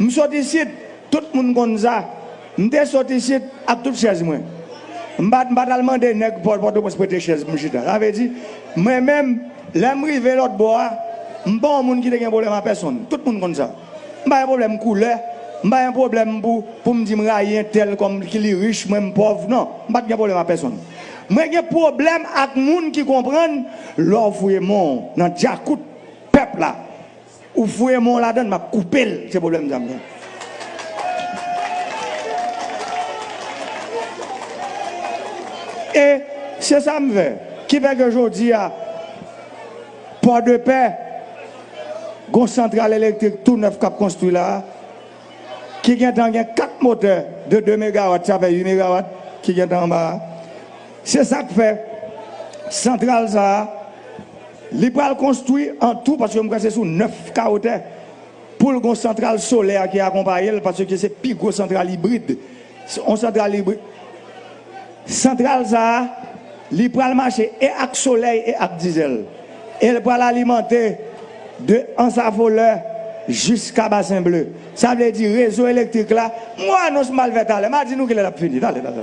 Je suis ici, tout le monde connaît ça. Je suis sorti ici avec toutes les chaises. Je ne vais pas demander pour pour prêter chaise. Ça veut dire, moi-même, je suis l'autre bois, je suis monde qui un problème à personne. Tout le monde ça. Je pas un problème de couleur. Je pas un problème pour, pour me dire suis tel comme qui est riche, moi, pauvre. Non, je pas de problème à personne. Moi, j'ai un problème avec les gens qui comprennent l'offre mon dans le peuple. Ou fouye mon la donne, m'a coupé le ce problème d'amien. Et c'est ça me fait. Qui fait que je dis à Port de paix, gon centrale électrique tout neuf cap construit là, qui vient dans 4 moteurs de 2 MW, ça fait 8 MW qui vient en bas. C'est ça que fait. Centrale ça, il va construire en tout parce que je c'est sous 9 carottes pour le centrale solaire qui accompagne parce que c'est plus gros centrale hybride. On centrale hybride. Centrale ça, il va marcher et avec soleil et avec diesel. Elle va l'alimenter de voleur jusqu'à bassin bleu. Ça veut dire réseau électrique là. Moi, sommes mal fait. Je dis nous qu'il est fini. Allez, allez.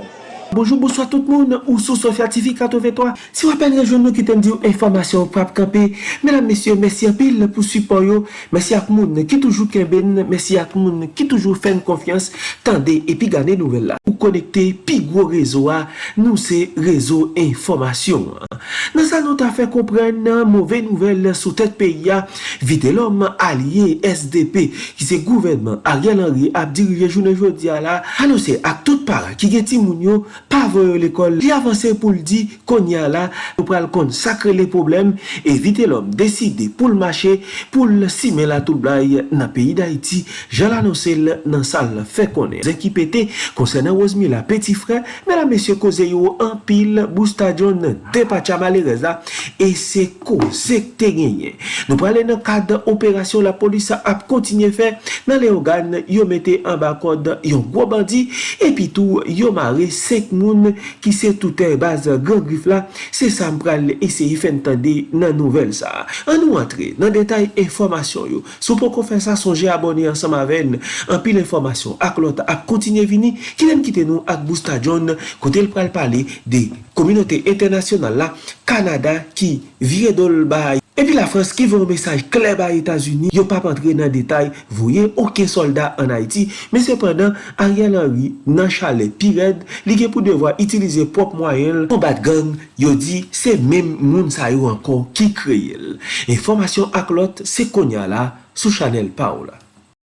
Bonjour, bonsoir tout moun, ou sou Sofya TV 83. Si wapen rejoun nou ki ten di ou informasyon ou prap kampe, mèdam mèsyon, mèsyon pil pou support yo, mèsyon ak moun ki toujou kemben, mèsyon ak moun ki toujou fèn konfians, tende epi gane nouvel la. Ou konekte pi gwo rezo a, nou se rezo informasyon. Nan sa nou ta fè kompren mouvè nouvel sou tèt peyi ya, vite lòm alye SDP ki se gouvenman a gèl anri ap diri rejounen jodi a la, anonsè ak tout para ki gen ti moun yo pa voyo l'ekol, li avanse pou l'di konya la, pou pral kon sakre le problem, evite l'om deside pou l'mache, pou l'sime la tout blai nan peyi d'Haïti, jala nou sel nan sal fe konen. Zè ki pete, konsen nan wazmi la peti fre, men la mesye koze yo an pil, bou stadion depacha malerez Reza, e se koze te genye. Nou prale nan kad operasyon la polisa ap kontinye fe, nan le ogan yo mette an bakod yon gwo bandi, epi tou yo mare se 5 moun ki se toutè e baz gran grif la, se sa mpral eseyi fen tande nan nouvel sa. An nou antre nan detay informasyon yo, sou pou kon fè sa sonje abonye ansam aven, an pil informasyon ak lot ap kontinye vini, ki nem kite nou ak Bousta John kote l pral pale de kominote internasyonal la Kanada ki vire dol bay. Epi la Frans ki ve yon mesaj kleb a Etats-Unis, yo pa pantre nan detay, voye okey soldat an Haiti, men sepandan, Ariel Henry nan chalet pired, li gen pou devwa itilize pop mwayen pou bat gang, yo di se men moun sa yo ankon ki kreyel. Enformasyon ak lot se konya la sou chanel pa ou la.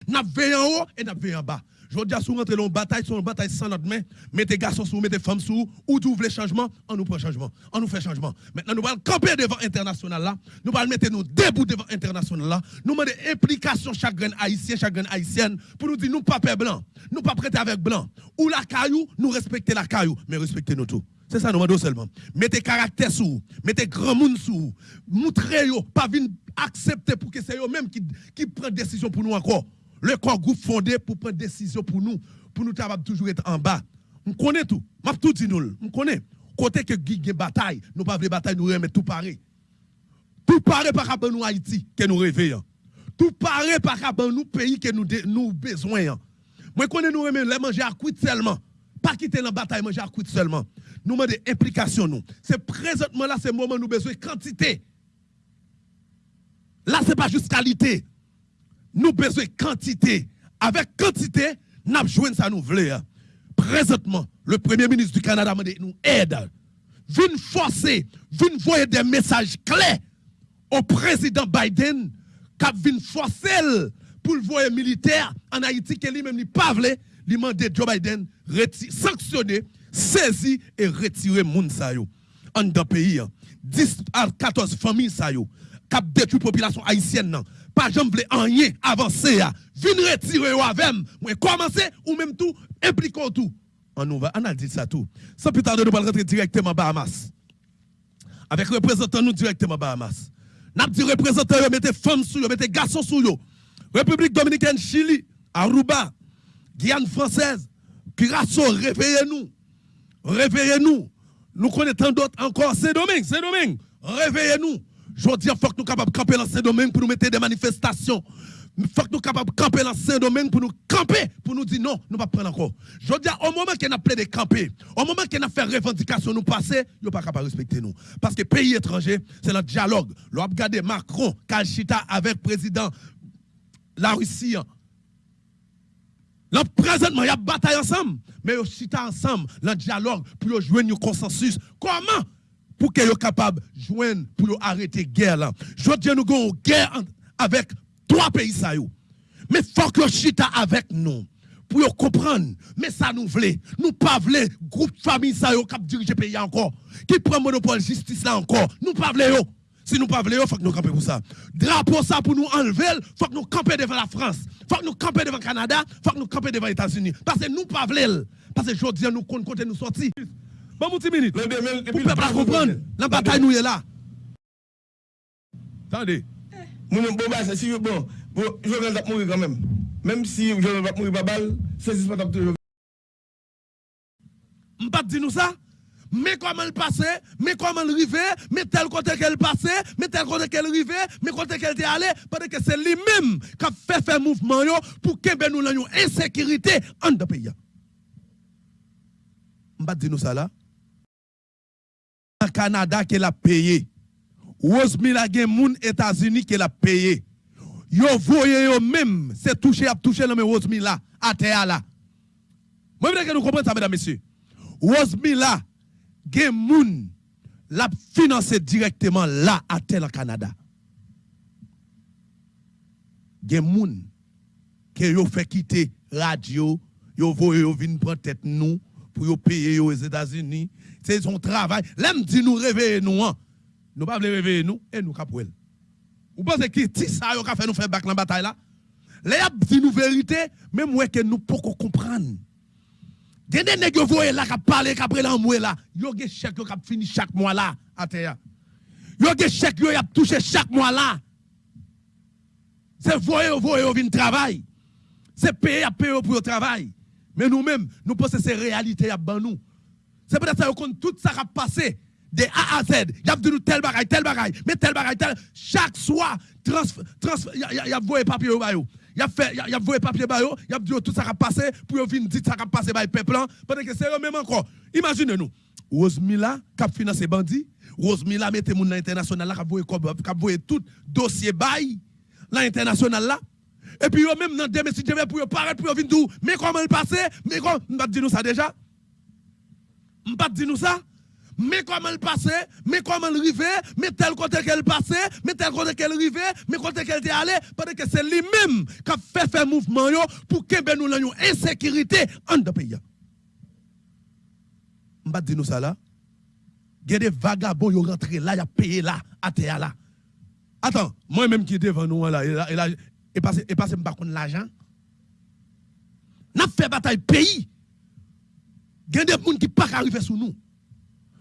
Nap veyan ou, e nap veyan ba. Je dis à sous rentrer dans bataille, une bataille sans notre main, mettez garçons sous, mettez femmes sous, ou vous voulez changement, on nous prend changement, on nous fait changement. Maintenant, nous allons camper devant l'international là, nous allons mettre nous debout devant l'international là, nous demandons implication chaque grain haïtien, chaque haïtienne, pour nous dire nous pas peur blanc, nous pas prêter avec blanc. Ou la caillou, nous respecter la caillou, mais respectez nous tout. C'est ça, nous demandons seulement. Mettez caractère sous, mettez grand monde sous, montrez-vous, pas venir accepter pour que c'est eux même qui, qui prennent décision pour nous encore le corps groupe fondé pour prendre décision pour nous, pour nous toujours être en bas. On connaît tout. Je tout dit nous. On connaît. Côté que Guy bataille, nous pas de bataille, nous remettre tout pareil. Tout pareil par rapport à nous Haïti que nous réveillons. Tout pareil par rapport à nous pays que nous nous besoin. Moi connais nous remettre les manger à cuite seulement. Pas quitter la bataille manger à cuite seulement. Nous demandons implication nous. C'est présentement là c'est moment nous besoin quantité. Là c'est pas juste qualité nous besoin quantité. Avec quantité, nous avons joué ça nous voulons. Présentement, le Premier ministre du Canada nous aide. Vin forcer, vin voyer des messages clairs au président Biden, qui vient forcer pour le voyer militaire en Haïti, qui lui-même n'est pas voulu, lui demander Joe Biden sanctionner, saisir et retirer moun sa yo. En dans pays, 10 à 14 familles sa yo, qui détruit la population haïtienne pas jamais rien avancer Venez retirer avec moi. Commencer ou même tout impliquons tout. On nous va on a dit ça tout. Sans plus tarder nous allons rentrer directement à Bahamas. Avec représentant nous directement Bahamas. N'a dit représentant mettez femmes sous yo mettez garçons sous yo. République dominicaine Chili Aruba Guyane française Curaçao réveillez-nous. Réveillez-nous. Nous connaissons d'autres encore. C'est domaine c'est domaine réveillez-nous je dis qu'il faut que nous capables de camper dans ces domaines pour nous mettre des manifestations. il faut que nous capables de camper dans Saint-Domingue pour nous camper, pour nous dire non, nous ne pas prendre encore. Je dire, au moment qu'on a plein de camper, au moment qu'on a fait revendication nous passer, nous pas capable de respecter nous. Parce que pays étranger, c'est notre dialogue. A regardé Macron, Kalchita avec président la Russie. Hein. Là, présentement, il y a bataille ensemble, mais aussi ensemble, le dialogue pour jouer un consensus. Comment pour qu'ils soient capables de joindre pour arrêter la guerre. Je nous avons une guerre avec trois pays Mais faut que chita avec nous pour comprendre. Mais ça nous voulait. Nous pas voulons groupe famille ça qui dirige le pays encore qui prend monopole justice là encore. Nous pas voulons si nous pas voulons faut que nous camper pour ça. Drapeau ça pour nous enlever faut que nous camper devant la France. Faut que nous camper devant le Canada faut que nous camper devant les États-Unis. Parce que nous pas voulons parce que aujourd'hui nous compte côté nous sortir Bon, mon petit minute. Pour ne pas comprendre, la bataille nous est là. Attendez. Mon bon, bah, si bon, bon, Jovenel va mourir quand même. Même si Jovenel va mourir pas balle, c'est pas toujours. Je ne pas dire nous ça. Mais comment le passait, mais comment le arrivait, mais tel côté qu'elle passait, mais tel côté qu'elle arrivait, mais côté qu'elle était allée, parce que c'est lui-même qui a fait faire mouvement pour que nous ayons insécurité en de pays. Je ne dire nous ça là. Canada qu'elle a payé. Rosemilla gen moun États-Unis qui l'a payé. Yo voye yo même, c'est touché à toucher le Rosemilla à terre là. Moi je que nous comprenons ça mesdames messieurs. Rosemilla gen moun l'a financé directement là à terre Canada. Gen moun que yo fait quitter radio, yo voye yo vinn prendre tête nous pour yo payer aux États-Unis. C'est son travail. L'aime dit nous réveiller nous hein. Nous pas réveiller nous et nous capouel. Vous pensez que si ça a fait nous faire back dans la bataille là? Les a dit nous vérité, même moi que nous pouvons comprendre. Y a des nègres qui là qui parlent après l'envoi là, yo des chèque qui fini chaque mois là à terre. Yo des chèque qui a touché chaque mois là. C'est voyer voyer vinn travail. C'est payer à payer pour le travail. Mais nous-mêmes, nous pensons que c'est réalité à nous. C'est peut-être ça que tout ça a passé de A à Z. Il a dit tel bagaille, tel bagaille, mais tel bagaille, tel. Chaque soir, il y a voyé papier au bayo. Il a fait, il a voyé papier bayo, il a dit tout ça a passé, pour venir dire ça a passé par le peuple, parce que c'est eux même encore. Imaginez-nous. Rosemilla, qui a financé bandit, Rosemilla mette mon international là, qui a voyé tout dossier bail, l'international là. Et puis, eux même dans des messieurs, pour paraître, pour venir dire, mais comment le passer, mais comment, on va dire nous ça déjà? On va dire nous ça? mais comment elle passait, mais comment elle arrivait, mais tel côté qu'elle passait, mais tel côté qu'elle arrivait, mais côté qu'elle était allée, parce que c'est lui-même qui a fait faire mouvement pour que ben nous ayons insécurité en deux pays. Je vais dire nous ça là. Il y a des vagabonds qui rentré là, ils ont payé là, à terre là. Attends, moi-même qui est devant nous là, et là, et passé, et passé, pas l'argent. N'a fait bataille pays. Il y a des gens qui ne pas arriver sur nous.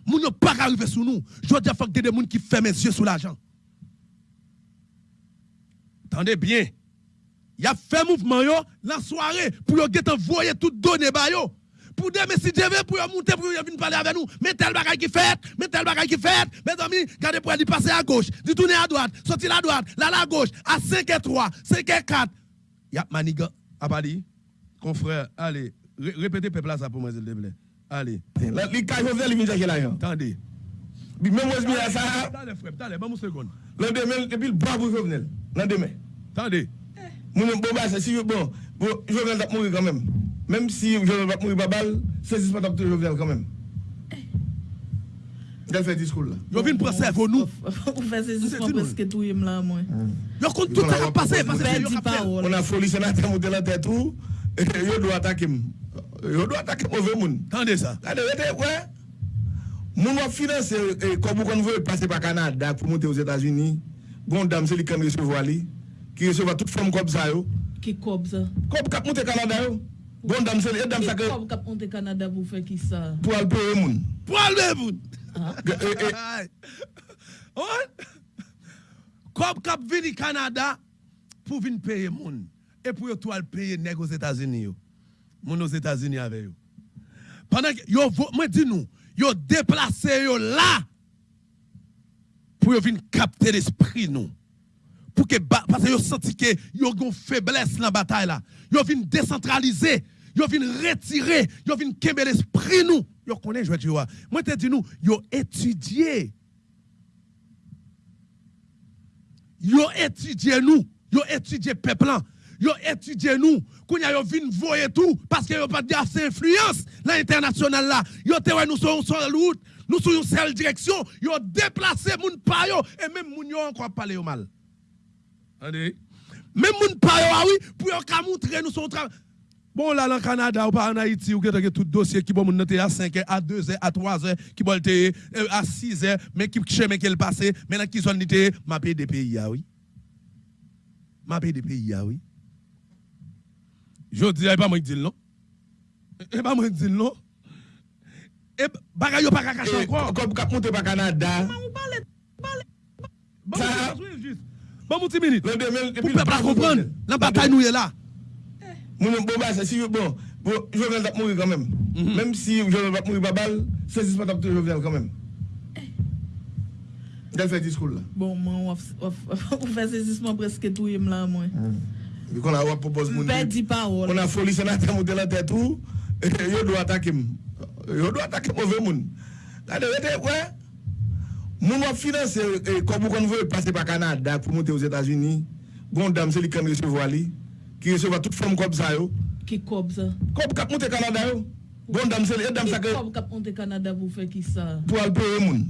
Moun ne pas arriver sur nous. Je veux dire, faut que des gens qui ferment les yeux sur l'argent. Attendez bien. Il a fait mouvement yo, la soirée pour get envoyer tout donné. Pour des messieurs TV pour monter pour venir parler avec nous. Mais tel bagage qui fait, mais tel bagage qui fait. Mes amis, regardez pour aller passer à gauche, du tourner à droite, sortir à droite, là à gauche, à 5 et 3, 5 et 4. Y'a maniga, abali, confrère, allez, répétez peuple ça pour moi s'il te plaît. Allez. Les cas Jovenel, ils viennent là. Attendez. Même moi, je dis ça. Attendez, frère, attendez, bon, une seconde. L'endemain, depuis le bravo Jovenel. L'endemain. Attendez. Mon bon, bah, si bon, Jovenel va mourir quand même. Même si Jovenel va mourir pas balle, c'est pas de Jovenel quand même. Il fait discours là? Yo vinn pour servir nous. On fait ces discours parce que tout est là moi. Yo compte tout ça passer parce que on a folie sénateur monter la tête tout et yo doit attaquer. Yo do atake ove moun. Tande sa. Tande wete, wè. Moun wap finanse, eh, kobou kon vwe pase pa Kanada pou monte os Etats-Unis. Gon dam se li kan resevo ali. Ki resevo tout fom kob sa yo. Ki kob sa? Kob kap monte Kanada yo. Gon dam se li, et dam sa ke... Ki kob kap monte Kanada pou fe ki sa? Pou alpe e moun. Pou alpe ah. e moun! Ha? On? Kob kap vini Kanada pou vin peye moun. E pou yo tou alpe e neg os Etats-Unis yo. Moun aux États-Unis avec yo. Pendant que yo moi dis nous, yo déplacé yo là pour venir capter l'esprit nous. pour que parce que yo senti que yo gon faiblesse dans la bataille là. Yo vinn décentraliser, yo vinn retirer, yo vinn kembe l'esprit nous. Yo connaît jouet yo. Moi te dis nous, yo étudier. Yo étudier nous, yo étudier peuple. Yo étudier nous, kounya yo vinn voyer tout parce que yo pas de assez influence dans l'international là. Yo te ouais nous sur sur route, nous sur une seule direction, yo déplacé moun pa yo et même moun yo encore parler yo mal. Attendez. Même moun pa yo ah oui pour yo ka montrer nous son travail. Bon là dans le Canada ou pas en Haïti ou que tout dossier qui bon moun noté à 5 heures, à 2 heures, à 3 heures, qui bon euh, à 6 heures, mais qui chemin qu'elle passé, maintenant qui zone m'a payé des pays ah oui. M'a payé des pays ah oui. Je dis, pas moi qui dis non. Et pas moi qui dis non. Et bagay yo pas cacher encore. Comme cap monter par Canada. Bon, ça- bon, petit minute. l'an 2000, et Pour peuple à comprendre, la bataille nous est là. Mon bon bah c'est si bon bon Jovenel va mourir quand même. Mhm. Même si Jovenel va mourir pas balle, c'est juste pas taper Jovenel quand même. Il fait discours là. Bon, moi, on fait saisissement presque tout là, moi. Bi kon la wap propose moun di. On a foli senatè moun de la tèt ou, eh, yo do atakim. Yo do atakim ouve moun. Tade wete wè, moun wap finanse, eh, eh, kon bon moun kon vè pase pa Kanada pou monte ouz Etats-Unis, goun dam se li kan resevo ali, ki resevo tout fòm kob sa yo. Ki kob sa? Kob kap monte Kanada yo. Goun dam se li, et dam sa ke... Ki kob kap monte Kanada pou fè ki sa? Pou alpe ou moun.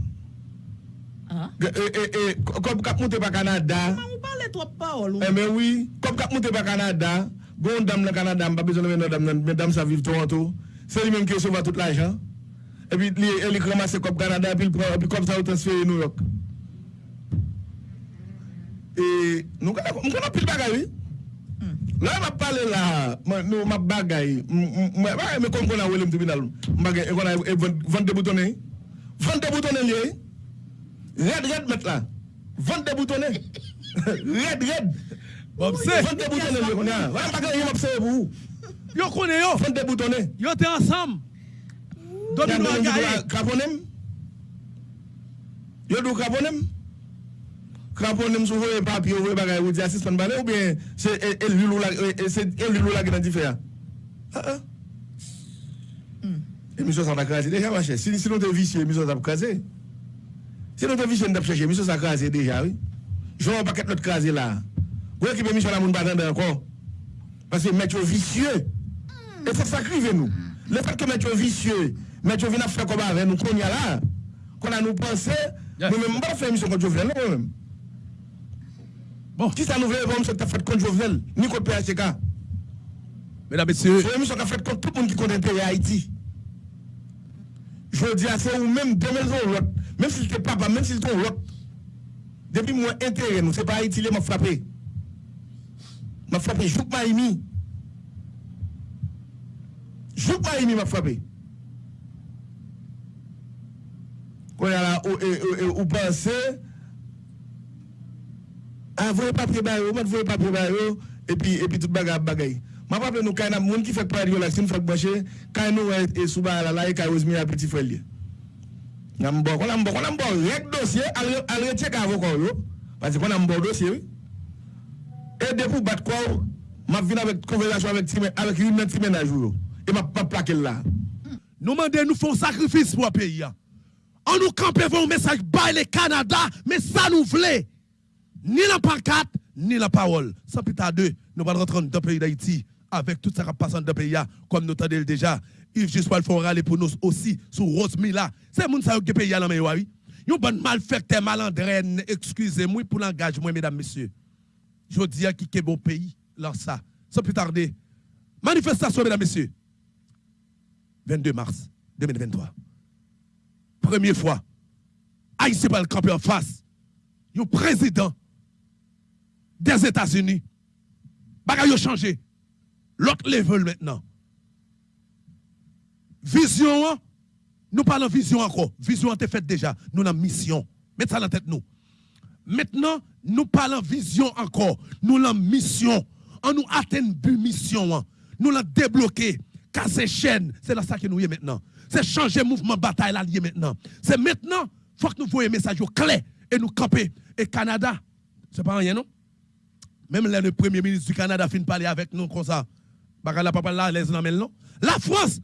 Kop kap monte pa Kanada. Ou pale trop parol ou. Eme oui, kop kap monte pa Kanada. Gon dam nan Kanada, mba bezon men dam nan, men dam sa vive Toronto. Se li menm ki yo sova tout l'ajan. E pi li, e li kramase kop Kanada, pi kop sa ou transferi New York. E, nou kon apil bagay oui. La m ap pale la, nou m ap bagay. M bagay me kon kon a wele m tribunal. M bagay, e kon a vante boutone. Vante boutone liye. Red, red met la. Vante de boutone. red, red. Mopse. Vante de boutone yo konen. Wè mpa kè yon mopse yo pou. Yo konen yo. Vante de boutone. Yo te ansam. Domino a gaye. Kraponem. Yo dou kraponem. Kraponem sou vwe papi yo vwe bagay wou di asis pan bane ou bien se el vilou la, la genan di fe ya. Ha ha. Emisyon sa mda krasi. Deja wache. Si nou te visye emisyon sa mda krasi. Te visye nou te cheche emisyon sa kaze deja oui. Joun an paket not kaze la Ou ekip emisyon la moun batan de ankon Pase met yo visye E fok sakrive nou Le fek ke met yo visye Met yo vina fè koba avè nou kon ya la Kon a nou pense Yes. Nou men mba fè emisyon kon Jovenel nou men Bon, Ki sa nou vè bon ta fèt kon Jovenel Ni kon PHK mesdames, messieurs, Fè emisyon ka fèt kon tout moun ki konten peye Haiti Jodi a se ou men demel zon lot Même si c'était papa, même si c'était l'autre. Depuis mon intérêt, nous, c'est pas Haïti, m'a frappé. M'a frappé, Jouk Maïmi. Jouk Maïmi m'a frappé. Quand là, ou pensez, ah, envoyez papier barreau, envoyez papier barreau, et puis, et puis tout bagaille, bagaille. Ma pape nou kay nan moun ki fèk pa yon lak, si nou fèk bwache, kay nou e souba ala la, e kay ozmi la piti fèl liye. Nan mbo, kon nan mbo, kon nan mbo Rek dosye, al, al retyek avokon yo Pasi kon nan mbo dosye. E depou bat kwa ou Ma vin avek time, avek yon nan time nan jou yo ma pa plakel la nous demandons nous un sacrifice pour le pays. hein. On nous campe pour un message by le Canada, mais ça nous voulait. Ni la pancarte, ni la parole. Sans plus tarder, nous allons rentrer dans le pays d'Haïti avec tout ça qui passe dans le pays, hein, comme nous t'avons déjà. Yves Gispoil font râler pour nous aussi sur Rose Mila. C'est moun ça qui pays là, mais oui. Yon bon malfecteur, malandrène, excusez-moi pour l'engagement, mesdames, messieurs. Je dis à qui est bon pays, là ça. Sans plus tarder. Manifestation, mesdames, messieurs. 22 mars 2023. Première fois, Haïti va le camper en face. Le président des États-Unis. Bagay yo changé. L'autre level maintenant. Vision, hein, nous parlons vision encore. Vision a été faite déjà. Nous avons mission. Mettez ça dans la tête nous. Maintenant, nous parlons vision encore. Nous avons mission. On nous atteint but mission. hein. Nous l'avons débloqué. Casser chaîne. C'est là ça que nous y est maintenant. C'est changer mouvement bataille là lié maintenant. C'est maintenant, faut que nous voyons un message clair et nous camper. Et Canada, c'est pas rien non? Même le premier ministre du Canada fin de parler avec nous comme ça. Là, les. La France,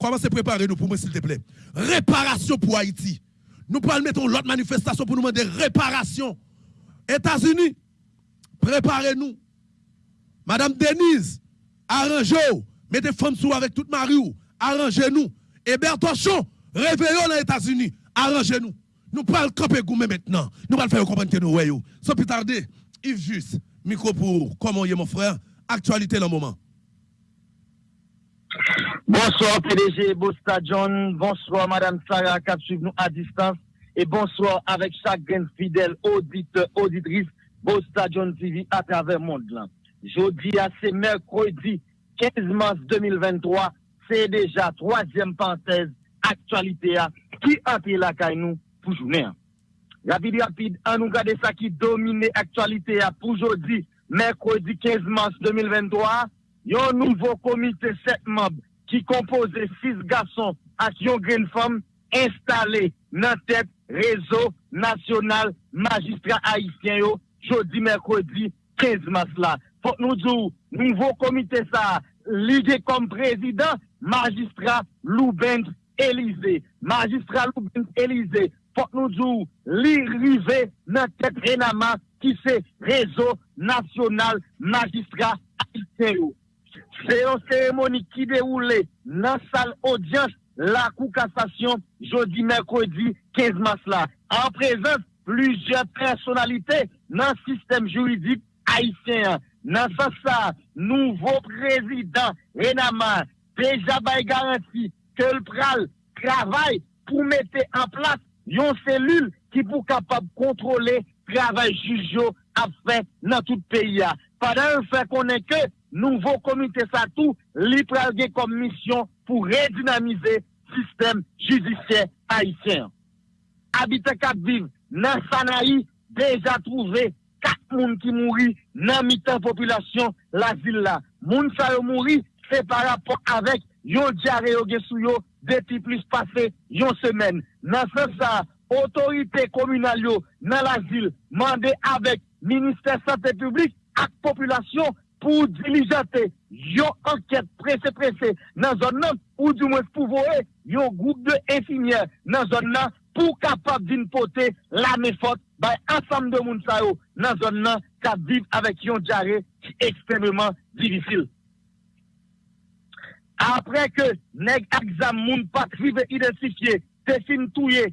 commence à préparer nous pour moi, s'il te plaît. Réparation pour Haïti. Nous pouvons mettre l'autre manifestation pour nous demander réparation. États-Unis, préparez-nous. Madame Denise, arrangez-vous. Mettez femmes sous avec toute Marie, arrangez-nous. Et Bertochon, réveillons les États-Unis, arrangez-nous. Nous pouvons camper gourmet maintenant. Nous allons faire comprendre que nous voyons. Sans plus tarder, Yves Juste, micro pour comment est mon frère, actualité dans le moment. Bonsoir PDG Bosta John, bonsoir Madame Sarah qui nous à distance et bonsoir avec chaque grain fidèle auditeur, auditrice Bosta John TV à travers le monde. Jeudi à c'est mercredi 15 mars 2023, c'est déjà troisième parenthèse actualité qui a été la nous pour journée. Rapide, rapide, on nous regarde ça qui domine l'actualité pour aujourd'hui, mercredi 15 mars 2023. Il y a un nouveau comité 7 membres qui compose 6 garçons et une femme installés dans tête réseau national magistrat haïtien jeudi mercredi 15 mars là. Faut nous dire nouveau comité ça lié comme président magistrat Louben Élysée. Magistrat Louben Élysée faut nous dire l'arrivée dans tête Renama qui c'est réseau national magistrat haïtien c'est une cérémonie qui déroule dans la salle audience la Cour cassation jeudi mercredi 15 mars là. En présence plusieurs personnalités dans le système juridique haïtien. Dans ce nouveau président Renama déjà garanti que le pral travaille pour mettre en place une cellule qui pour capable contrôler le travail juge à dans tout le pays. Pendant fait qu'on est que nouveau comité ça tout, li comme mission pour redynamiser le système judiciaire haïtien. Habitat cap vive, dans Sanaï, déjà trouvé quatre personnes qui mourent dans mi-temps population la ville là. Moun sa yo c'est par rapport avec yon diarrhée yo sou yo depuis plus passé yon semaine. Dans ce ça, autorité communale yo dans la ville, mandé avec ministère santé publique ak population pou dilijate yon anket prese-prese nan zon nan ou di mwen pouvoe yon goup de infimier nan zon nan pou kapap din pote la mefot bay ansam de moun sa yo nan zon nan ka viv avèk yon diare ki ekstremement divisil. Apre ke neg aksam moun patrive identifiye, tesin touye,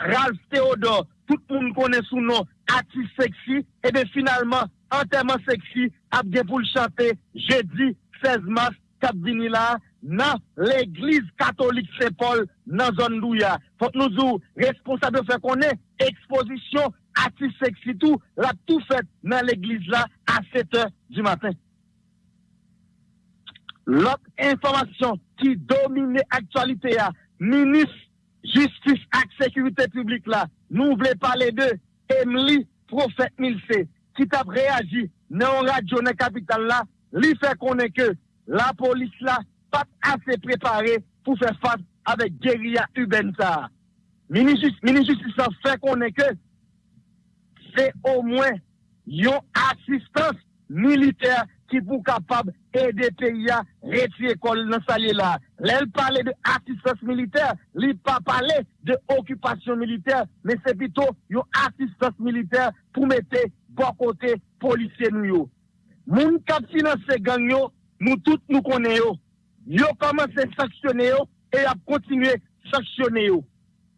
Ralph Theodore, tout moun kone sou nou, atis seksi, ebe finalman anterman seksi ap gen pou l chante jeudi 16 mars kap vini la nan l'Eglise Katolik Sepol nan zon Douya. Fok nou zou responsable fè konen ekspozisyon ati seksi tou la tou fèt nan l'Eglise la a 7 h du matin. Lot informasyon ki domine aktualite ya, minis justice ak sekurite publik la, nou vle pale de Emily Profet Milse. ki tap reagi nan radyo nan kapital la, li fe konen ke la polis la pat ase prepare pou fe fad avek geria Ubenta. Ministri sa fe konen ke se o mwen yon asistans militer ki pou kapab ede peya reti ekol nan salye la. Lèl pale de asistans militer, li pa pale de okupasyon militer, men se pito yon asistans militer pou mette po kote polisye nou yo. Moun kap finanse gang yo, nou tout nou konen yo. Yo komanse saksyone yo, e ap kontinue saksyone yo.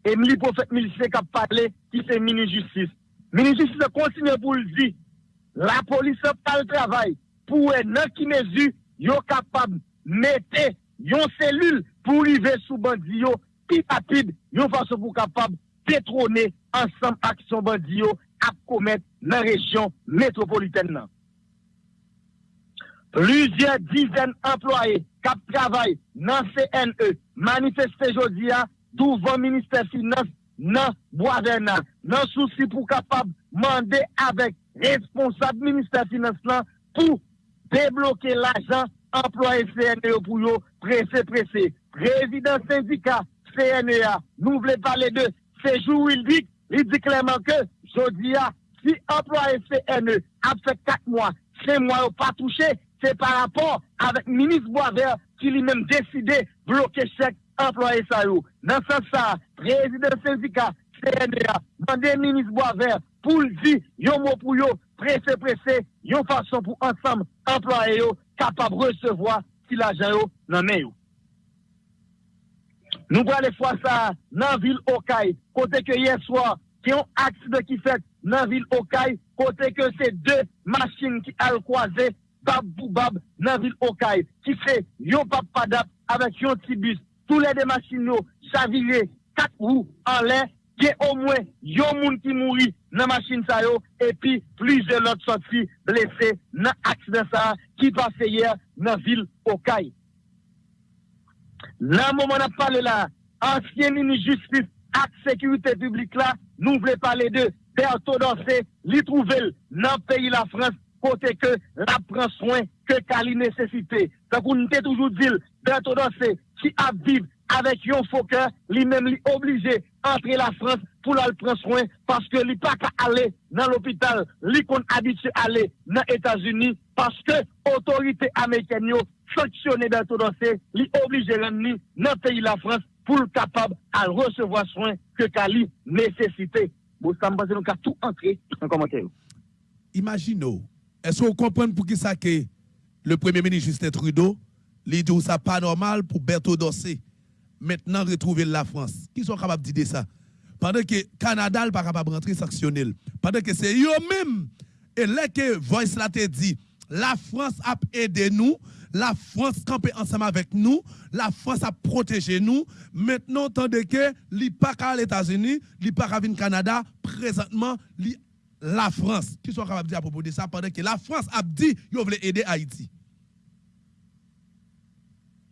E mli profet milisye kap pale, ki se mini justice. Mini justice kontinue pou ldi, la polisye pal travay, pou e nan ki mezu, yo kapab mette yon selul pou rive sou bandi yo, pi papid, yo fason pou kapab petrone ansam ak son bandi yo ap komet nan rejyon metropoliten nan. Pluzyer dizen employe kap travay nan CNE manifeste jodia douvan minister finance nan Boisvernat. Nan souci pou kapab mande avek responsable minister finance lan pou debloke l'ajan employe CNE pou yo prese prese. Prezident syndika CNE a nou vle pale de sejou il dik, il dik leman ke jodia si employé CNE a fait 4 mois, 5 mois pas touché, c'est par rapport avec ministre Boisvert qui lui-même décidé bloquer chaque employé ça. Dans ce sens, président syndicat CNA, demandez ministre Boisvert pour le dire, yo mot pour yo, pressé, pressé, yon façon pour ensemble employé yo capable de recevoir si l'argent yo dans main yo. Nous allons aller voir ça dans la ville Okaï, côté que hier soir, qui ont accident qui fait nan vil Okay, kote ke se de masin ki al kwaze bab pou bab nan vil Okay, ki se yo pap padap avek yon tibus, tou le de masin yo savire kat ou an lè, ke o mwen yon moun ki mouri nan masin sa yo, epi plize lot sotri blese nan aksiden sa ki pase yer nan vil Okay. Nan mouman ap pale la, ansyen nini justice et sécurité publique là, nous voulons parler de Berthaud Dossé, li trouvel dans le pays la France, côté que la prend soin que Kali nécessité. Donc on était toujours dit, Dossé, qui a vivre avec un faux cœur, lui-même li obligé entrer la France pour la prendre soin parce que li pas qu'à aller dans l'hôpital, li qu'on habitué à aller dans les États-Unis parce que autorité américaine sanctionné Dossé, li obligé l'ennemi dans le pays la France pour le capable à recevoir soin que Kali nécessité. Bon, ça me tout entrer en commentaire. Imaginez, est-ce que vous comprenez pour qui ça que le Premier ministre Justin Trudeau, il dit ça pas normal pour Berthaud Dossé maintenant retrouver la France. Qui sont capables de dire ça? Pendant que Canada n'est pas capable de rentrer sanctionner. Pendant que c'est eux-mêmes, et là que Voice te dit, la France a aidé nous, la France campé ensemble avec nous, la France a protégé nous. Maintenant, tandis que li pas qu'à l'États-Unis, li pas qu'à venir Canada, présentement, la France. Qui sont capables de dire à propos de ça pendant que la France a dit qu'ils veulent aider Haïti.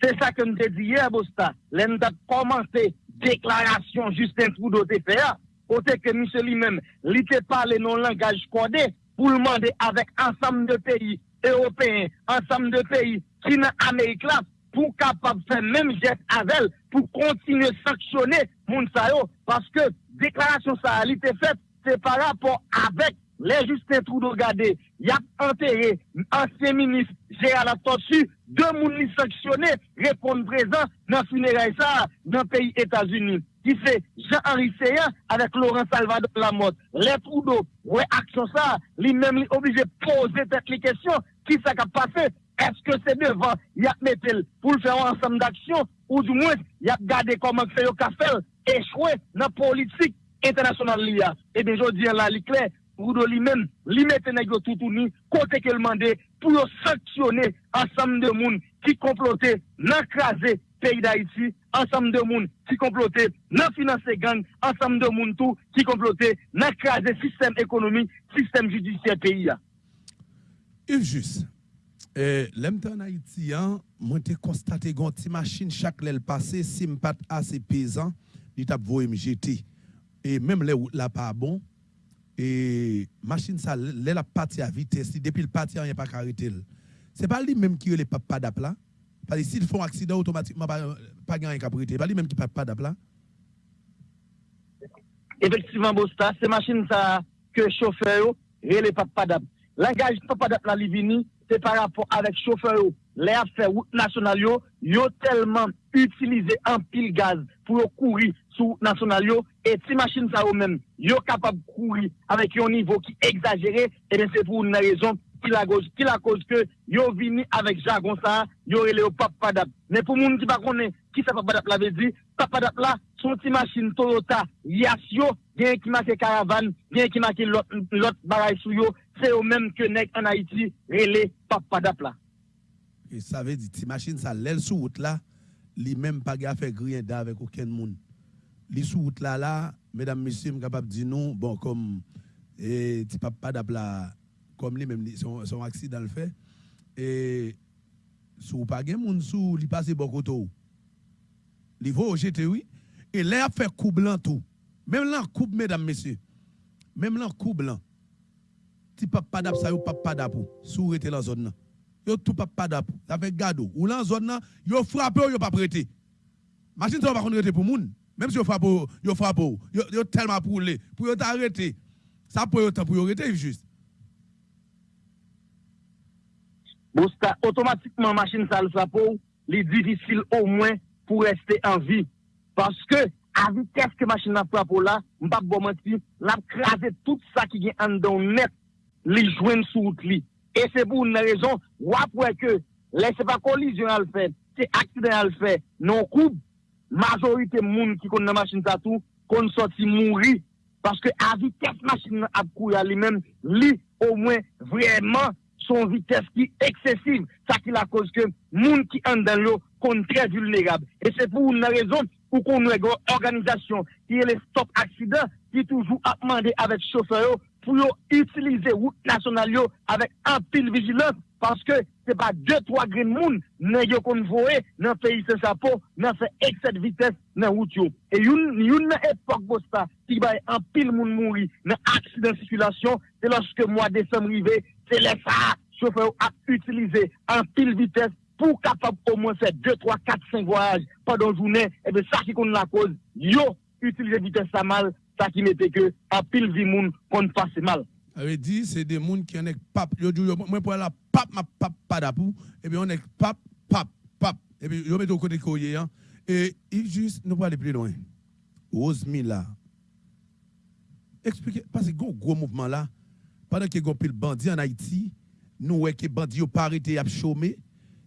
C'est ça que nous te dit hier, Bosta. L'un a commencé déclaration Justin Trudeau te fait. Côté que monsieur lui-même, il te parle non langage codé pour demander avec ensemble de pays européens, ensemble de pays qui sont en Amérique là, pour capable faire même geste avec elle, pour continuer à sanctionner moun sa yo, parce que déclaration ça a été faite, c'est par rapport avec les Justin Trudeau gade, yap enterré, ancien ministre Gérald Atorsu, deux moun li sanctionné, répondre présent nan funérail ça, nan pays États-Unis. Qui c'est Jean-Henri Seyan avec Laurent Salvador Lamotte. Les Trudeau, ouais, action ça, lui-même li obligé poser cette question, qui ça a passé? Est-ce que c'est devant, yap mettel pour le faire ensemble d'action, ou du moins, yap gade comment fait le café, échoué dans politique internationale. Et eh bien, je dis là, li clair, Trudeau lui-même, lui mette nèg tout tourni, côté que le mandé pour sanctionner ensemble de monde qui complotait, nan craser pays d'Haïti, ensemble de monde qui complotait, financer gang, ensemble de monde tout qui complotait, nan craser système économique, système judiciaire pays. Yves juste, euh, l'aime en Haïti, hein, moi j'ai constaté qu'on petite machine chaque l'aile passé, si pas assez pesant, il t'a jeter. Et même les routes là pas bon, et machine ça, l'aile a parti à vitesse, depuis le parti, a pas arrêté. C'est pas lui même qui est le papa d'apla. Parce que s'ils font accident automatiquement, pas pas gagner prêter. Pas lui même qui papa d'apla. Effectivement, Bosta, c'est machine ça que chauffeur et les papadap. Langage papadap la livini, c'est par rapport avec chauffeur les affaires route nationale yo tellement utilisé en pile gaz pour courir sous national et si machine ça eux même yo capable de courir avec un niveau qui exagéré et bien c'est pour une raison qui la cause qui la cause que yo vini avec jargon ça yo relé au papadap mais pour moun qui pas connaît qui ça papadap la veut dire papadap là son petit machine Toyota Yassio bien qui marque caravane bien qui marque l'autre bagaille sou yo c'est au même que nèg en Haïti relé papadap là Et ça veut dire, ti machine ça, l'aile sous route là, li même pas gaffe rien avec aucun monde. Li sous route là là, mesdames, messieurs, capable dire non, bon, comme, et ti papa d'apla, comme lui même, son, son accident le fait, et sous pas gen moun sous, li passe bon côté ou. Li au jeté, oui, et a fait coup blanc tout. Même là, coupe, mesdames, messieurs, même là, coup blanc. Ti papa d'ap ça, yo papa d'ap ou, sous rete la zone là yo tout pas pas d'ap. Ça fait gado. Ou dans zone là yo frappé yo pas prêté. Machine ça va contre pour moun. Même si yo frappe yo frappe yo, yo tellement pour les pour yo t'arrêter. Ça pour yo temps pour yo arrêter juste. Bosta, otomatikman machin sal sa pou, li divisil ou mwen pou reste an vi. Paske, a vites ke machin nan prapo la, mbap bo manti, la krasi tout sa ki gen an don net, li jwen sou out li. E se pou nou rezon, wap wè ke lè se pa kolizyon al fè, se aksiden al fè, non koub, majorite moun ki kon nan masin tatou, kon soti mounri, paske avi tes masin ap kou ya li men, li au mwen vreman son vites ki eksesiv, sa ki la koz ke moun ki an dan yo kon tre vulnerab. E se pou nou rezon, pou kon nou ego organizasyon, ki e le stop aksiden, ki toujou ap mande avet chofer yo, pour utiliser route nationale avec un pile vigilance parce que c'est pas deux trois green moon n'ayez convoyé dans pays sans chapeau dans fait excès de vitesse dans route et une une époque bosta qui va un pile moun mourir dans accident de circulation c'est lorsque mois décembre arrivé c'est les ça chauffeur a utilisé un pile vitesse pour capable au moins faire 2, 3, 4, 5 voyages pendant la journée, et bien ça qui compte la cause, yo, utiliser vitesse ça mal sa ki mette ke an pil vi moun kon pase mal. Ave di, se de moun ki anek pap, yo djou yo, mwen pou la pap ma pap padapou, ebe anek pap, pap, pap, ebe yo mette ou kote koye, e il jist nou pa ale pli loin. Ozmi la, eksplike, pase go gwo mouvman la, Pendant que pile bandit en Haïti, nous voyons que bandit n'ont pas arrêté à chômer,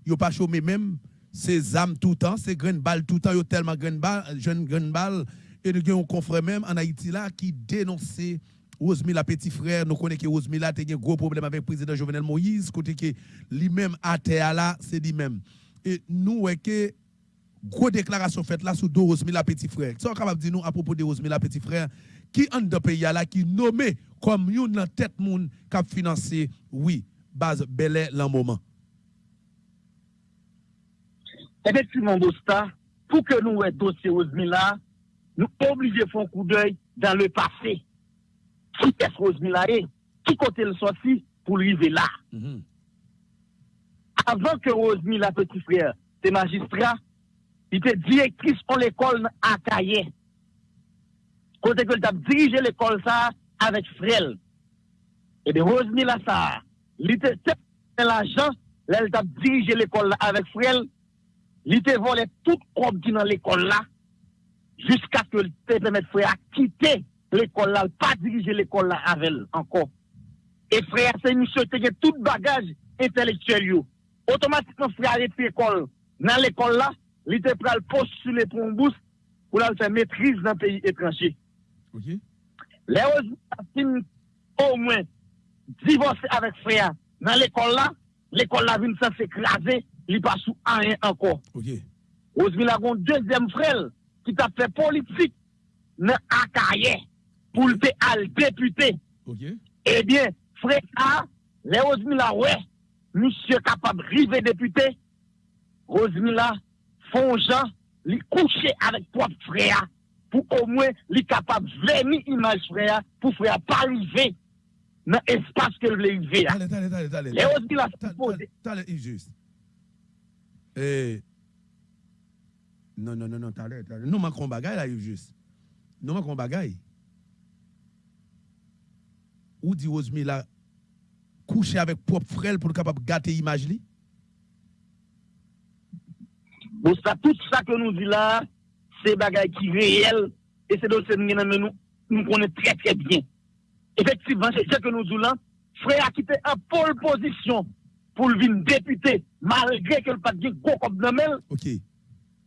ils pas chômé même, c'est âmes tout le temps, c'est graines balles tout le temps, ils tellement graines balles, jeunes graines balles, et nous avons un confrère même en Haïti là qui dénonçait Osmila petit frère, nous connaissons que Osmila a un gros problème avec le président Jovenel Moïse, côté que lui-même à terre là, c'est lui-même. Et nous que gros déclaration faite là sous deux Osmila petit frère. Ça capable de dire nous à propos de Osmila petit frère qui en de pays là qui nommé comme une dans tête moun qui a financé oui base Belé l'en moment. Effectivement Bosta, pour que nous ayons dossier Osmila, nous obligés de faire un coup d'œil dans le passé. Qui est Osmila est Qui côté le sorti pour arriver là? Mhm. Avant que Osmila petit frère, c'est magistrat, il était directrice en l'école à Caillet. Côté que a dirigé l'école ça avec Frel. Et bien, Rosemilla ça, il était l'argent, là, il a dirigé l'école là avec Frel, il était volé tout comme qui dans l'école là, jusqu'à ce que le permettre frère quitter l'école là, pas diriger l'école là avec elle encore. Et frère, c'est monsieur qui a tout bagage intellectuel. Automatiquement, frère arrête l'école. Dans l'école là, il était prêt à postuler pour un bourse pour faire maîtrise dans le pays étranger. OK Les fin au moins divorcé avec frère dans l'école là, l'école là vient sans s'écraser, il pas sous rien encore. OK Osmi a un deuxième frère qui t'a fait politique dans Akaye pour le député. OK Eh bien, frère A, les Osmila, ouais, monsieur capable de river député, Osmila, font gens, li coucher avec propre frère, pour au moins, li capable de venir image frère, pour frère pas arriver dans l'espace que le river. Allez, allez, allez, allez. Les t'as le juste. Eh, non, non, non, non, t'as l'air. Nous manquons bagaille là, juste. Nous manquons bagaille. Ou dit Osmi là, coucher avec propre frère pour capable gâter l'image li? Bon, ça, tout ça que nous dit là, c'est bagaille qui réel, et c'est que nous, nous connaissons très très bien. Effectivement, c'est ce que nous disons là. Frère a quitté en pole position pour le député, malgré que le pas de gros comme OK.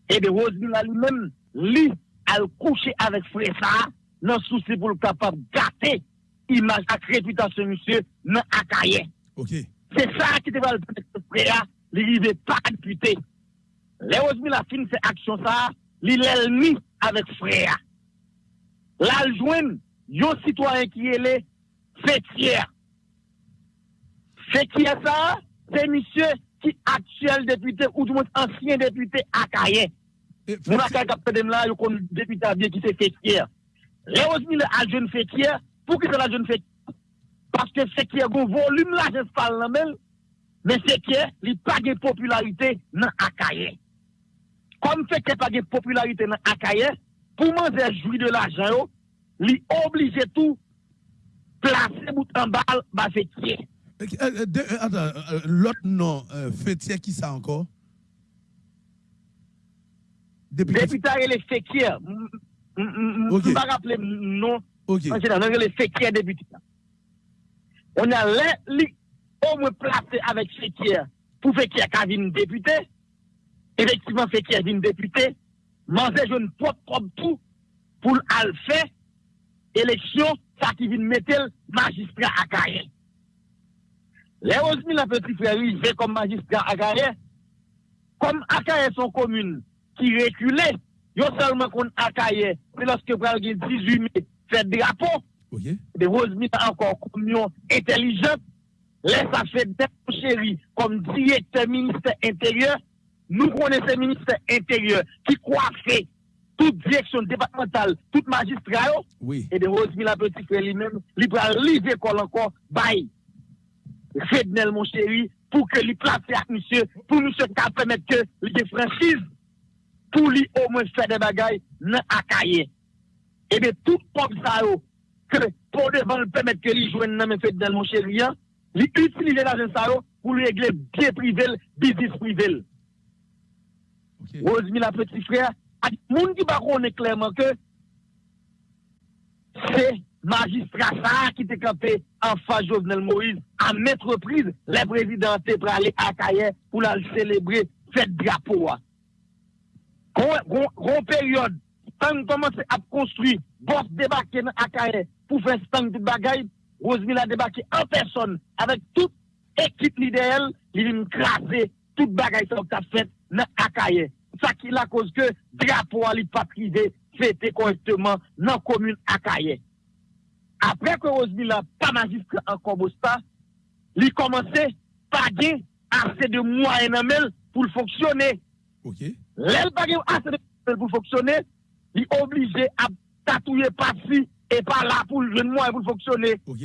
Et de Rosemilla lui-même, lui, a couché avec frère ça, dans le souci pour le capable de gâter image et réputation monsieur dans Akaye. OK. C'est ça qui te va le permettre frère, il n'arrive pas député. Les Rosemilla fin ces actions ça, il l'ennemi avec frère. Là, le joindre, yon citoyen qui est. C'est qui est ça? C'est monsieur ki aksyel depute ou di moun ansyen depute akayen. Moun akay kapte dem la, yo kon depute abye ki se fekyer. Le osmi le aljoun fekyer, pou ki se la joun fekyer? Paske fekyer goun volume la jes pal nan men, men fekyer li page popularite nan akayen. Kom fekyer page popularite nan akayen, pou man ze jwi de la jan yo, li oblige tou plase boutan bal ba fekyer. Euh, euh, euh, l'autre nom, fêtier, qui ça encore? Député. Député les Fekir. Ok. Je ne pas rappeler non. Ok. Général, les Fekir député. On a au moins placé avec Fekir pour Fekir qui une député. Effectivement, Fekir une député. Manger je ne propre propre tout pour le faire élection, ça qui vient mettre le magistrat à carrière. Les 11 000 petits frères arrivés comme magistrat à carrière, comme Akaye son commune qui reculait, yo seulement qu'on Akaye, c'est lorsque gen 18 mai fait drapeau, Ok. de Rosemont a encore communion intelligente, laisse ça fait des chéri comme directeur ministère intérieur, nous connaissons ministère intérieur qui coiffait toute direction départementale, toute magistrat, Oui. et de Rosemont la petit frère lui-même, il l'école encore, bye. Rednel, mon chéri, pour que lui place à monsieur, pour monsieur qui permettre que lui franchise, pour lui au moins faire des bagailles dans Akaye. Et eh bien, tout comme ça, oh, que pour devant bon, permettre que lui joue dans Rednel, mon chéri, lui utiliser l'argent ça oh, pour lui régler bien privé, business privé. Okay. Rosemary, la petite frère, à monde qui va connaître clairement que c'est magistrat ça qui était campé en face Jovenel Moïse à mettre reprise les présidents pour aller à Caillère pour la célébrer cette drapeau. Grande période, quand commence à construire, boss débarqué à Caillère pour faire stand de bagaille, Rosemille a débarqué en personne avec toute équipe l'idéal, il vient craser toute bagaille qui a fait dans Akaye. Ça qui la cause que drapeau n'est pas privé, c'était correctement dans la commune Akaye. Après que Rosemary n'a pas magistrat encore Bosta, il commençait par gagner assez de moyens pour fonctionner. Ok. L'elle pas assez de moyens pour fonctionner, il est obligé à tatouiller par-ci et par-là pour le moyen pour fonctionner. Ok.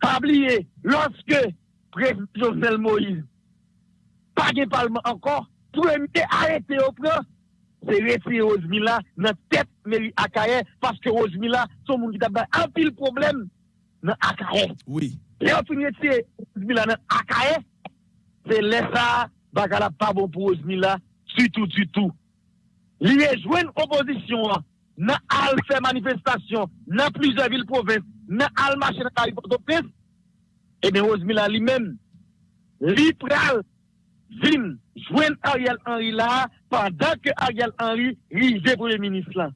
Pas oublier, lorsque président Jovenel Moïse, pas de parlement encore, premier arrêté au plan, c'est retirer Rosemilla dans tête mairie Akaye parce que Rosemilla son monde qui t'a un pile problème dans Akaye. Oui. Et on finit retirer Rosemilla dans Akaye, c'est laisser ça bagala pas bon pour Rosemilla du tout du tout. Il rejoint opposition dans al fait manifestation dans plusieurs villes provinces, dans al marché dans Paris Port-au-Prince. Et eh bien Rosemilla lui-même, lui pral vin jwen Ariel Henry la pandan ke Ariel Henry rize pou le minis lan.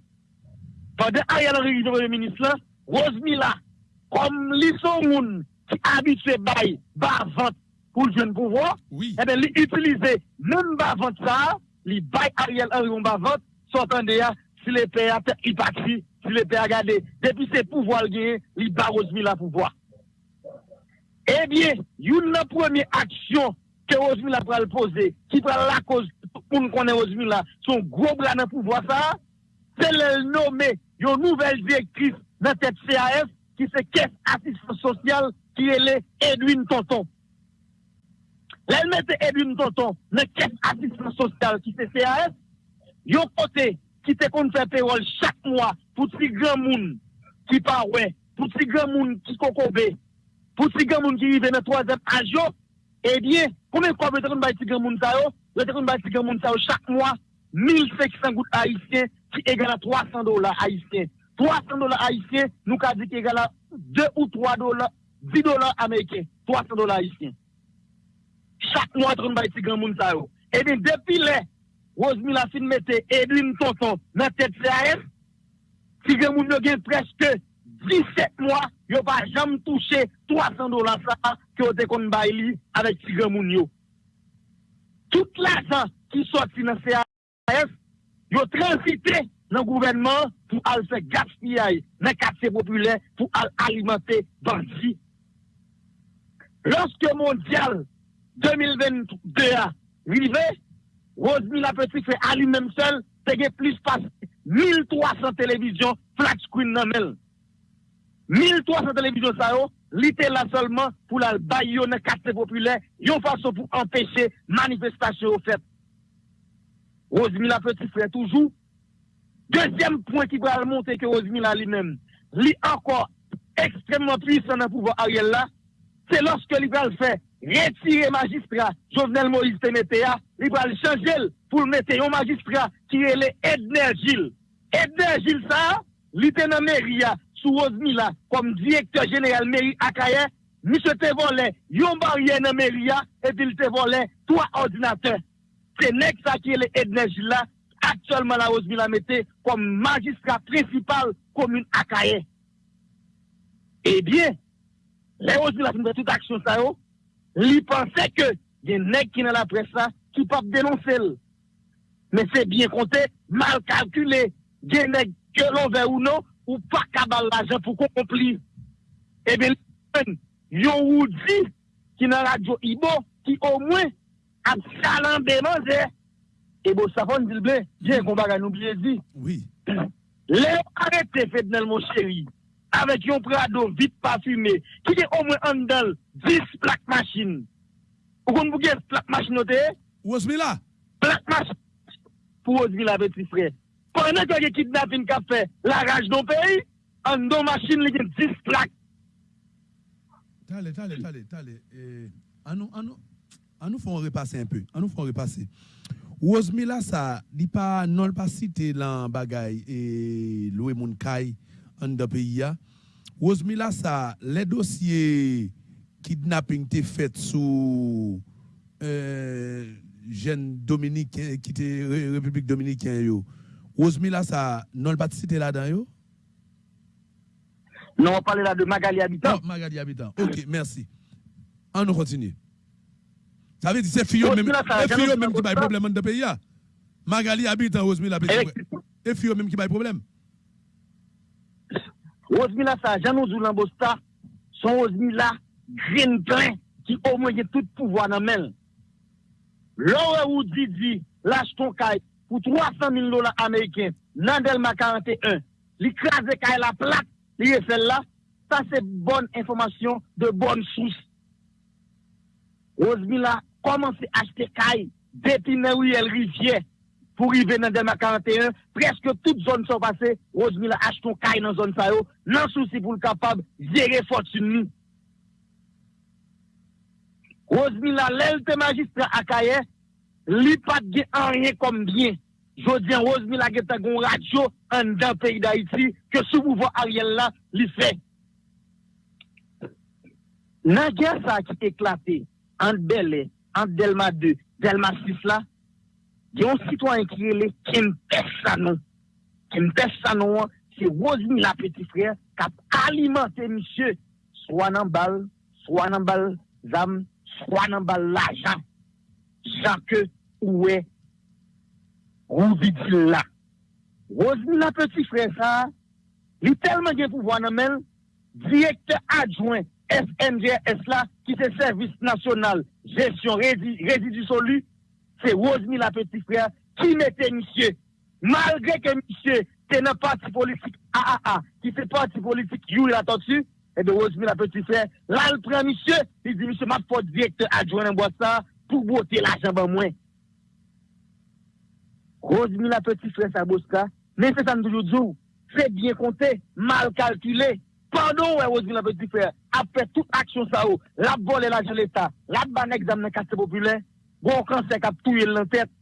Pandan Ariel Henry rize pou le minis lan, Rosmi la, kom li son moun ki abitse bay bavant pou l jwen pouvo, oui. ebe eh li utilize nan bavant sa, li bay Ariel Henry moun bavant, sotan de ya, si le pe a pe ipatri, si le pe a gade, depi se pouvo al gen, li ba Rosmi la pouvo. Ebyen, eh yon nan premye aksyon que Rosemilla va le poser, qui prend la cause pour nous connaître Rosemilla, son gros bras dans le pouvoir, ça, c'est le nommer une nouvelle directrice dans cette CAF qui c'est caisse assistance sociale qui est Edwin Tonton. Elle mette Edwin Tonton dans caisse assistance sociale qui c'est CAF, yon côté qui te compte faire payroll chaque mois pour ces grands monde qui parouè, pour ces grands monde qui cocobé, pour ces grands monde qui vivent dans troisième âge, Eh Ebyen, koumen kwa bete kon bay tigan moun sa yo? Bete kon bay tigan moun sa yo chak mwa, 1500 gout haisyen ki egala 300 dola haisyen. 300 dola haisyen nou ka di ki egala 2 ou 3 dola, 10 dola Ameriken. 300 dola haisyen. Chak mwa kon bay tigan moun sa yo. Eh Ebyen, depi le, Rosemi la fin mette Edwin Tonton nan TCAF, tigan moun yo gen preske 17 mois, ils n'ont pas jamais touché 300 dollars que vous avez bailli avec Tigre Mounio. Tout l'argent qui sortit dans CAF, ils ont transité dans le gouvernement pour aller faire gaspillage dans les quartiers populaires pour aller alimenter bandits. Lorsque Mondial 2022 a arrivé, Rosemary la petite fait à lui-même seul, il y a plus de 1300 télévisions flat screen dans 1300 télévisions ça oh, l'été là seulement pour la bailler dans quartier populaire, une façon pour empêcher manifestation faite. Rosemila petit frère toujours. Deuxième point qui va monter que Rosemila lui-même, lui encore extrêmement puissant dans le pouvoir Ariel là, c'est lorsque il va le faire retirer magistrat Jovenel Moïse Temetea, il va le changer pour mettre un magistrat qui est Edner Gilles. Edner Gilles ça, il était dans mairie sous Rosemila comme directeur général mairie Akaye, monsieur te volé yon barrière dans mairie et puis il te volé trois ordinateurs. C'est nèg ça qui est l'énergie là actuellement la Rosemila mette comme magistrat principal commune Akaye. Eh bien, les Rosemila font toute action ça yo, li pensait que des nèg qui dans la presse là qui peuvent dénoncer. Mais c'est bien compté, mal calculé, des nèg que l'on veut ou non ou pa kabal la jen pou kon kompli. Ebyen, yon ou di ki nan radyo Ibo, ki o mwen ap chalan beman ze, ebo safon dilbe, jen kon baga nou bile di. Oui. Le arete fednel mon chéri, avek yon prado vit parfume, ki gen o mwen andal 10 plak machin. Ou kon bouge plak machin note? Ozmila, Plak machin pou Ozmila beti fre. Pwene kwa ge kidnapin ka fe la raj don peyi, an don machin li gen 10 plak. Tale, tale, tale, tale. Eh, an nou, an nou, an nou fon repase un peu. An nou fon repase. Ozmila sa, di pa non pa cite lan bagay e loue moun kay an da peyi ya. Ozmila sa, le dosye kidnapping te fet sou euh, jen Dominik ki te Re- Republik Ozmila sa, non pa cite la dan yo? Non, on pale la de Magali Habitant. Non, Magali Habitant. Ok, merci. On continue. Ça veut dire c'est Fio même, Ozmila, ça, c'est Fio j'annonce même qui pas a ça. problème dans le pays. là. Magali Habitant, frère. Et Fio même qui a problème. Ozmila sa, Janou Zoulan Bosta, son Ozmila green plein, o mwen gen tout pouvoi nan men. Lore ou di di, lâche ton kay, pour 300 000 dollars américains dans Delma 41, l'écraser quand la plaque, lié celle-là, ça c'est bonne information de bonne source. Rosemilla commence à acheter caille depuis Neriel Rivière pour arriver dans Delma 41. Presque toutes zones sont passées. Rosemilla achète ton caille dans zone ça, non souci pour le capable de gérer fortune. Rosemilla, l'aile magistrat à Kaye, li pat gen an rien kom bien. Jodi an Rosemi la gen tagon radyo an dan peyi da iti ke sou mouvo a riel la li fe. Nan gen sa ki eklate an Belè, an Delma 2, Delma 6 la, gen yon sitwa enkirele Kim Pessanon. Kim Pessanon an, se Rosemi la peti frè kap alimante misye swa nan bal, swa nan bal zam, swa nan bal lajan. Jan ke ouwe, ou vidi la. Rosmila petit frère sa, li telman gen pouvo nan men, direkteur adjoint FNGS la, ki se service national, gestion résidu solu, se Rosmila petit frère, ki mette monsieur, malgré que monsieur te nan parti politique AAA, ki se parti politique you la dessus et de Rosmila petit frère, là le prend monsieur, il dit monsieur m'a pas directeur adjoint dans bois ça, pou bote la jan ban mwen. Rozmi la peti fres a boska, men se san toujou djou, fe bien konte, mal kalkule, pando wè rozmi la peti fres, apre tout aksyon sa ou, la bol e la jan l'Etat, la ban examen nan kaste populè, bon kansek ap touye l'an tèt,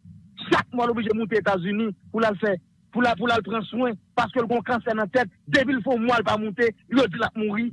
chak mwa l'oblige mouti Etats-Unis pou la l'fè, pou la, pou la l'pren souen, paske l'gon kansek nan tèt, debil fò mwa l'pa mouti, l'odi l'ap mouri.